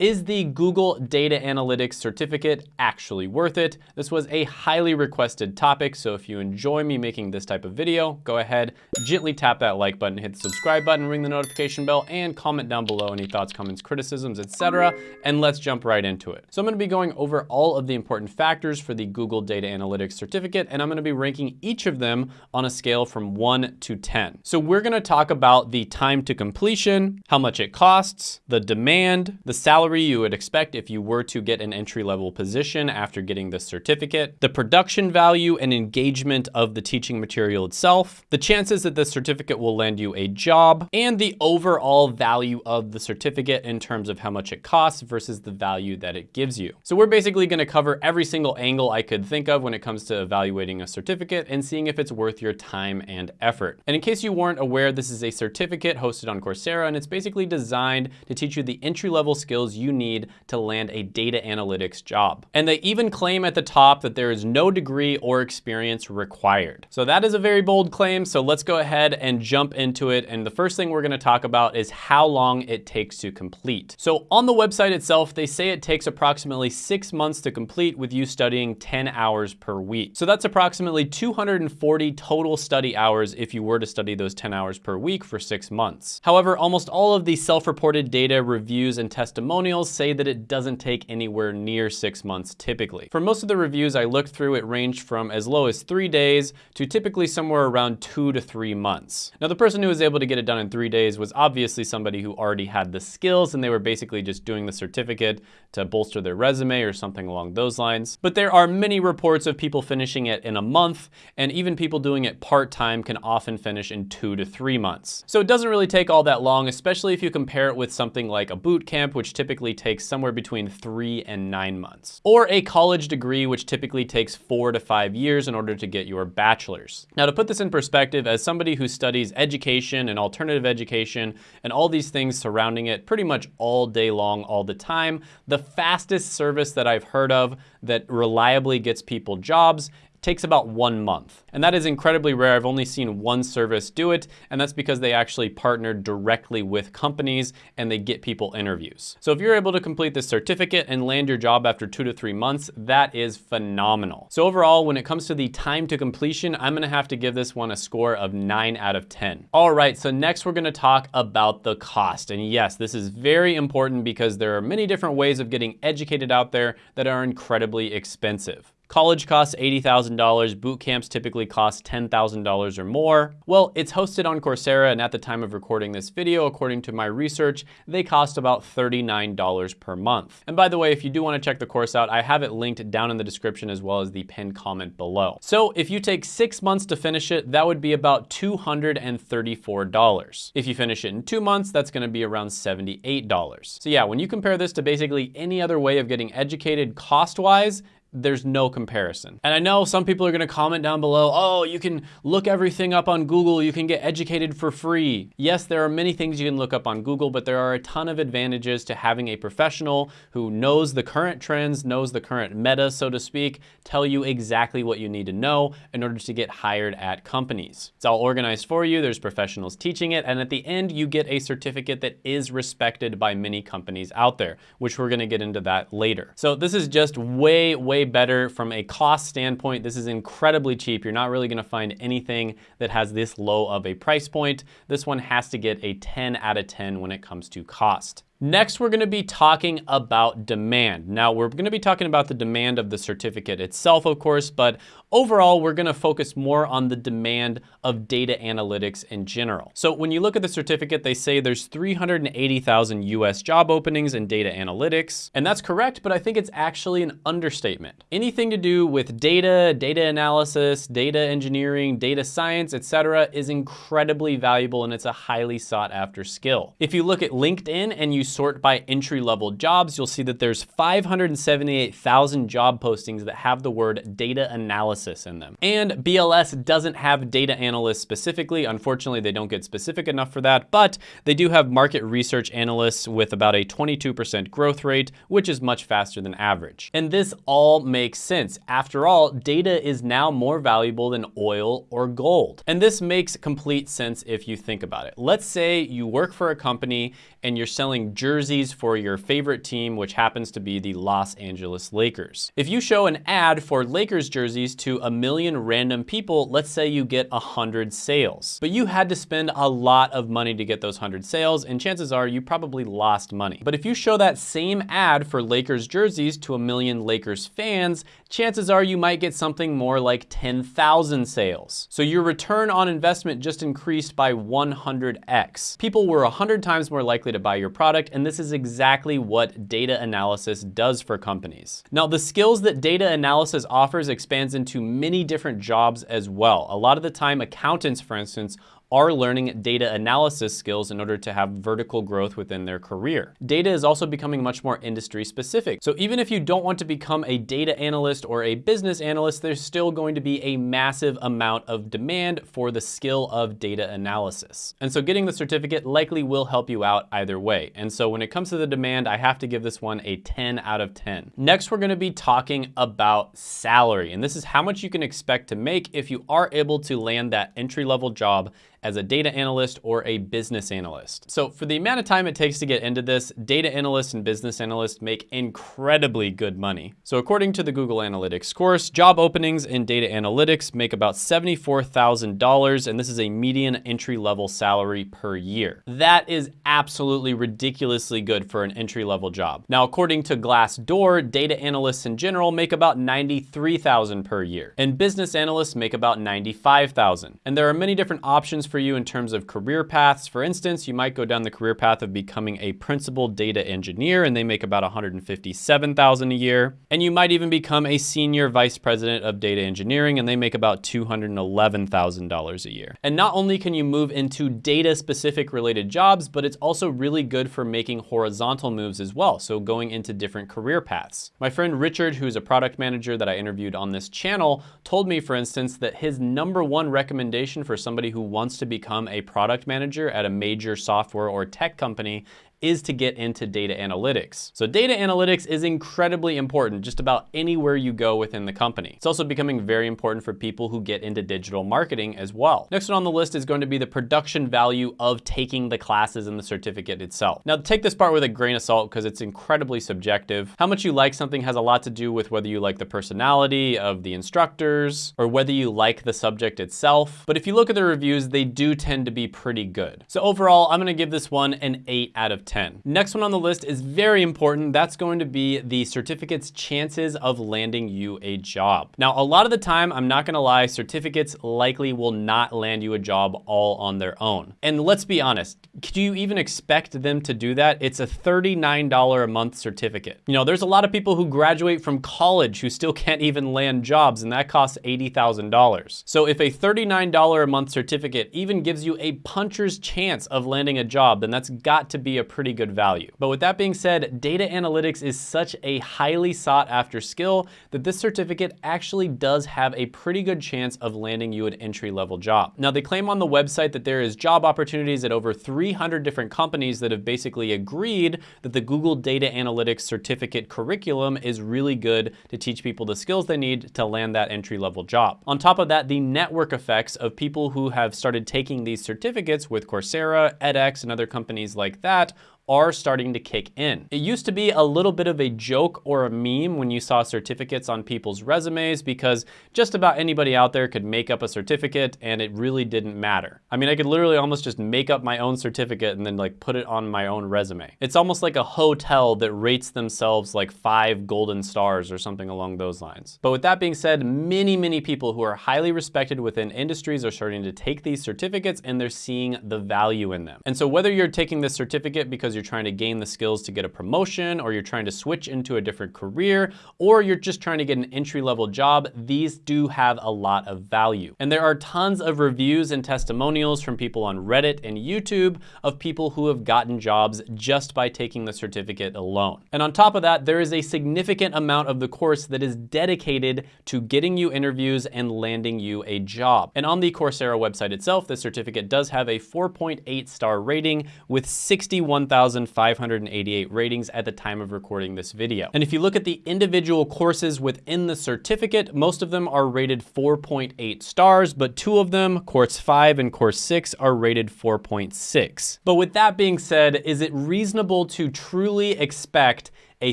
Is the Google Data Analytics certificate actually worth it? This was a highly requested topic, so if you enjoy me making this type of video, go ahead, gently tap that like button, hit the subscribe button, ring the notification bell, and comment down below any thoughts, comments, criticisms, etc. And let's jump right into it. So I'm gonna be going over all of the important factors for the Google Data Analytics certificate, and I'm gonna be ranking each of them on a scale from one to 10. So we're gonna talk about the time to completion, how much it costs, the demand, the salary salary you would expect if you were to get an entry-level position after getting this certificate, the production value and engagement of the teaching material itself, the chances that the certificate will land you a job, and the overall value of the certificate in terms of how much it costs versus the value that it gives you. So we're basically gonna cover every single angle I could think of when it comes to evaluating a certificate and seeing if it's worth your time and effort. And in case you weren't aware, this is a certificate hosted on Coursera, and it's basically designed to teach you the entry-level skills you need to land a data analytics job. And they even claim at the top that there is no degree or experience required. So that is a very bold claim, so let's go ahead and jump into it. And the first thing we're gonna talk about is how long it takes to complete. So on the website itself, they say it takes approximately six months to complete with you studying 10 hours per week. So that's approximately 240 total study hours if you were to study those 10 hours per week for six months. However, almost all of the self-reported data, reviews, and testimonials testimonials say that it doesn't take anywhere near six months typically. For most of the reviews I looked through, it ranged from as low as three days to typically somewhere around two to three months. Now the person who was able to get it done in three days was obviously somebody who already had the skills and they were basically just doing the certificate to bolster their resume or something along those lines. But there are many reports of people finishing it in a month and even people doing it part-time can often finish in two to three months. So it doesn't really take all that long, especially if you compare it with something like a boot camp, which typically typically takes somewhere between three and nine months. Or a college degree, which typically takes four to five years in order to get your bachelor's. Now to put this in perspective, as somebody who studies education and alternative education and all these things surrounding it pretty much all day long, all the time, the fastest service that I've heard of that reliably gets people jobs takes about one month. And that is incredibly rare. I've only seen one service do it, and that's because they actually partnered directly with companies and they get people interviews. So if you're able to complete this certificate and land your job after two to three months, that is phenomenal. So overall, when it comes to the time to completion, I'm gonna have to give this one a score of nine out of 10. All right, so next we're gonna talk about the cost. And yes, this is very important because there are many different ways of getting educated out there that are incredibly expensive. College costs $80,000, boot camps typically cost $10,000 or more. Well, it's hosted on Coursera and at the time of recording this video, according to my research, they cost about $39 per month. And by the way, if you do wanna check the course out, I have it linked down in the description as well as the pinned comment below. So if you take six months to finish it, that would be about $234. If you finish it in two months, that's gonna be around $78. So yeah, when you compare this to basically any other way of getting educated cost-wise, there's no comparison. And I know some people are gonna comment down below, oh, you can look everything up on Google, you can get educated for free. Yes, there are many things you can look up on Google, but there are a ton of advantages to having a professional who knows the current trends, knows the current meta, so to speak, tell you exactly what you need to know in order to get hired at companies. It's all organized for you, there's professionals teaching it, and at the end, you get a certificate that is respected by many companies out there, which we're gonna get into that later. So this is just way, way better from a cost standpoint. This is incredibly cheap. You're not really gonna find anything that has this low of a price point. This one has to get a 10 out of 10 when it comes to cost. Next, we're gonna be talking about demand. Now, we're gonna be talking about the demand of the certificate itself, of course, but overall, we're gonna focus more on the demand of data analytics in general. So when you look at the certificate, they say there's 380,000 US job openings in data analytics, and that's correct, but I think it's actually an understatement. Anything to do with data, data analysis, data engineering, data science, etc., is incredibly valuable and it's a highly sought after skill. If you look at LinkedIn and you sort by entry level jobs, you'll see that there's 578,000 job postings that have the word data analysis in them. And BLS doesn't have data analysts specifically. Unfortunately, they don't get specific enough for that, but they do have market research analysts with about a 22% growth rate, which is much faster than average. And this all makes sense. After all, data is now more valuable than oil or gold. And this makes complete sense if you think about it. Let's say you work for a company and you're selling jerseys for your favorite team, which happens to be the Los Angeles Lakers. If you show an ad for Lakers jerseys to a million random people, let's say you get 100 sales. But you had to spend a lot of money to get those 100 sales, and chances are you probably lost money. But if you show that same ad for Lakers jerseys to a million Lakers fans, chances are you might get something more like 10,000 sales. So your return on investment just increased by 100x. People were 100 times more likely to buy your product, and this is exactly what data analysis does for companies. Now, the skills that data analysis offers expands into many different jobs as well. A lot of the time, accountants, for instance, are learning data analysis skills in order to have vertical growth within their career. Data is also becoming much more industry specific. So even if you don't want to become a data analyst or a business analyst, there's still going to be a massive amount of demand for the skill of data analysis. And so getting the certificate likely will help you out either way. And so when it comes to the demand, I have to give this one a 10 out of 10. Next, we're gonna be talking about salary. And this is how much you can expect to make if you are able to land that entry level job as a data analyst or a business analyst. So for the amount of time it takes to get into this, data analysts and business analysts make incredibly good money. So according to the Google Analytics course, job openings in data analytics make about $74,000, and this is a median entry-level salary per year. That is absolutely ridiculously good for an entry-level job. Now, according to Glassdoor, data analysts in general make about 93,000 dollars per year, and business analysts make about 95,000. dollars And there are many different options for you in terms of career paths. For instance, you might go down the career path of becoming a principal data engineer and they make about 157,000 a year. And you might even become a senior vice president of data engineering and they make about $211,000 a year. And not only can you move into data specific related jobs, but it's also really good for making horizontal moves as well. So going into different career paths. My friend Richard, who's a product manager that I interviewed on this channel, told me, for instance, that his number one recommendation for somebody who wants to to become a product manager at a major software or tech company is to get into data analytics. So data analytics is incredibly important just about anywhere you go within the company. It's also becoming very important for people who get into digital marketing as well. Next one on the list is going to be the production value of taking the classes and the certificate itself. Now take this part with a grain of salt because it's incredibly subjective. How much you like something has a lot to do with whether you like the personality of the instructors or whether you like the subject itself. But if you look at the reviews, they do tend to be pretty good. So overall, I'm gonna give this one an eight out of 10. 10. Next one on the list is very important. That's going to be the certificate's chances of landing you a job. Now, a lot of the time, I'm not gonna lie, certificates likely will not land you a job all on their own. And let's be honest, do you even expect them to do that? It's a $39 a month certificate. You know, there's a lot of people who graduate from college who still can't even land jobs, and that costs $80,000. So if a $39 a month certificate even gives you a puncher's chance of landing a job, then that's got to be a pretty good value. But with that being said, data analytics is such a highly sought after skill that this certificate actually does have a pretty good chance of landing you an entry level job. Now they claim on the website that there is job opportunities at over 300 different companies that have basically agreed that the Google Data Analytics certificate curriculum is really good to teach people the skills they need to land that entry level job. On top of that, the network effects of people who have started taking these certificates with Coursera, edX, and other companies like that are starting to kick in. It used to be a little bit of a joke or a meme when you saw certificates on people's resumes because just about anybody out there could make up a certificate and it really didn't matter. I mean, I could literally almost just make up my own certificate and then like put it on my own resume. It's almost like a hotel that rates themselves like five golden stars or something along those lines. But with that being said, many, many people who are highly respected within industries are starting to take these certificates and they're seeing the value in them. And so whether you're taking this certificate because because you're trying to gain the skills to get a promotion or you're trying to switch into a different career or you're just trying to get an entry level job, these do have a lot of value. And there are tons of reviews and testimonials from people on Reddit and YouTube of people who have gotten jobs just by taking the certificate alone. And on top of that, there is a significant amount of the course that is dedicated to getting you interviews and landing you a job. And on the Coursera website itself, the certificate does have a 4.8 star rating with 61,000 3,588 ratings at the time of recording this video. And if you look at the individual courses within the certificate, most of them are rated 4.8 stars, but two of them, course 5 and course 6, are rated 4.6. But with that being said, is it reasonable to truly expect a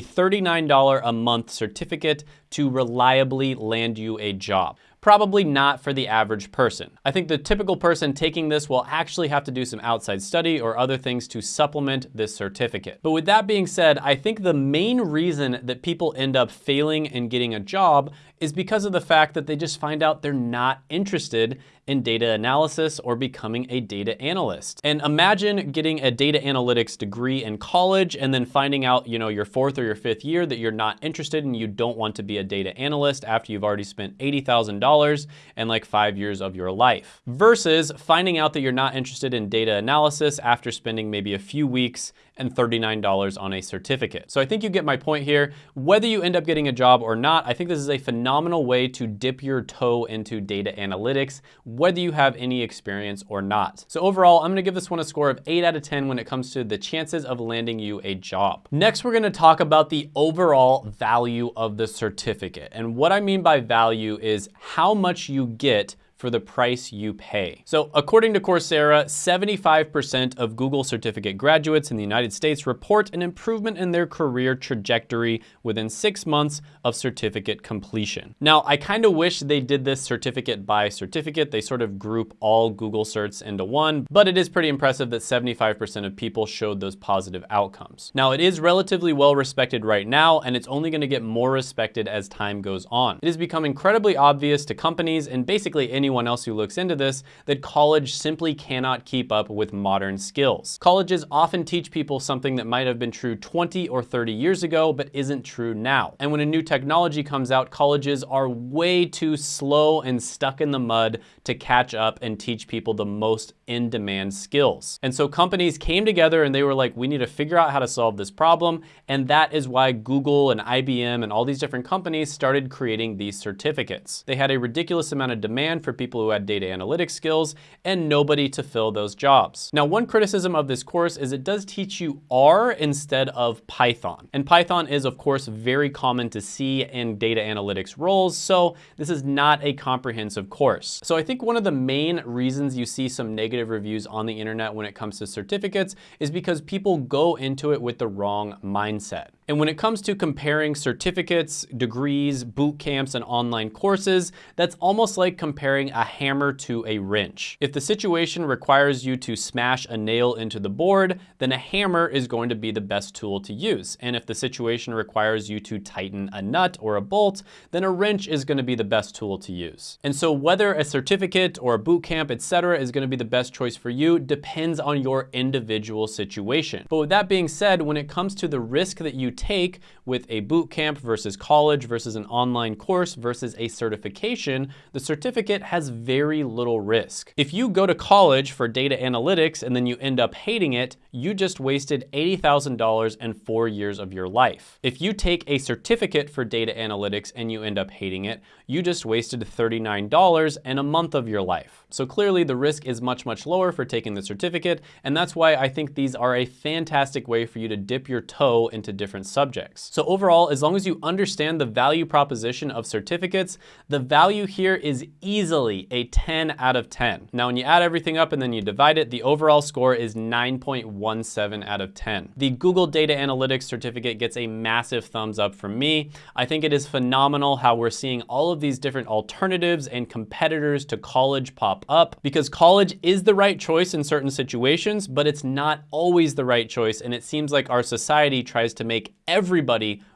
$39 a month certificate to reliably land you a job. Probably not for the average person. I think the typical person taking this will actually have to do some outside study or other things to supplement this certificate. But with that being said, I think the main reason that people end up failing and getting a job is because of the fact that they just find out they're not interested in data analysis or becoming a data analyst. And imagine getting a data analytics degree in college and then finding out, you know, your fourth or your fifth year that you're not interested and you don't want to be a data analyst after you've already spent $80,000 and like five years of your life. Versus finding out that you're not interested in data analysis after spending maybe a few weeks and $39 on a certificate. So I think you get my point here. Whether you end up getting a job or not, I think this is a phenomenal way to dip your toe into data analytics, whether you have any experience or not. So overall, I'm gonna give this one a score of eight out of 10 when it comes to the chances of landing you a job. Next, we're gonna talk about the overall value of the certificate. And what I mean by value is how much you get for the price you pay. So according to Coursera, 75% of Google certificate graduates in the United States report an improvement in their career trajectory within six months of certificate completion. Now, I kind of wish they did this certificate by certificate. They sort of group all Google certs into one, but it is pretty impressive that 75% of people showed those positive outcomes. Now, it is relatively well respected right now, and it's only gonna get more respected as time goes on. It has become incredibly obvious to companies and basically anyone anyone else who looks into this that college simply cannot keep up with modern skills. Colleges often teach people something that might have been true 20 or 30 years ago, but isn't true now. And when a new technology comes out, colleges are way too slow and stuck in the mud to catch up and teach people the most in-demand skills. And so companies came together and they were like, we need to figure out how to solve this problem. And that is why Google and IBM and all these different companies started creating these certificates. They had a ridiculous amount of demand for people who had data analytics skills and nobody to fill those jobs. Now, one criticism of this course is it does teach you R instead of Python. And Python is, of course, very common to see in data analytics roles, so this is not a comprehensive course. So I think one of the main reasons you see some negative reviews on the internet when it comes to certificates is because people go into it with the wrong mindset. And when it comes to comparing certificates, degrees, boot camps, and online courses, that's almost like comparing a hammer to a wrench. If the situation requires you to smash a nail into the board, then a hammer is going to be the best tool to use. And if the situation requires you to tighten a nut or a bolt, then a wrench is gonna be the best tool to use. And so whether a certificate or a boot camp, etc., is gonna be the best choice for you depends on your individual situation. But with that being said, when it comes to the risk that you take with a boot camp versus college versus an online course versus a certification, the certificate has very little risk. If you go to college for data analytics and then you end up hating it, you just wasted $80,000 and four years of your life. If you take a certificate for data analytics and you end up hating it, you just wasted $39 and a month of your life. So clearly the risk is much, much lower for taking the certificate, and that's why I think these are a fantastic way for you to dip your toe into different subjects. So overall, as long as you understand the value proposition of certificates, the value here is easily a 10 out of 10. Now, when you add everything up and then you divide it, the overall score is 9.17 out of 10. The Google Data Analytics certificate gets a massive thumbs up from me. I think it is phenomenal how we're seeing all of these different alternatives and competitors to college pop up because college is the right choice in certain situations, but it's not always the right choice. And it seems like our society tries to make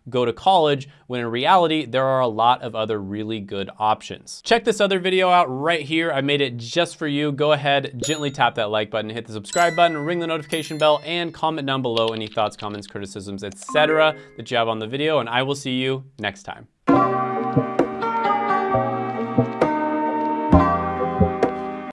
go to college, when in reality, there are a lot of other really good options. Check this other video out right here. I made it just for you. Go ahead, gently tap that like button, hit the subscribe button, ring the notification bell, and comment down below any thoughts, comments, criticisms, etc. that you have on the video, and I will see you next time.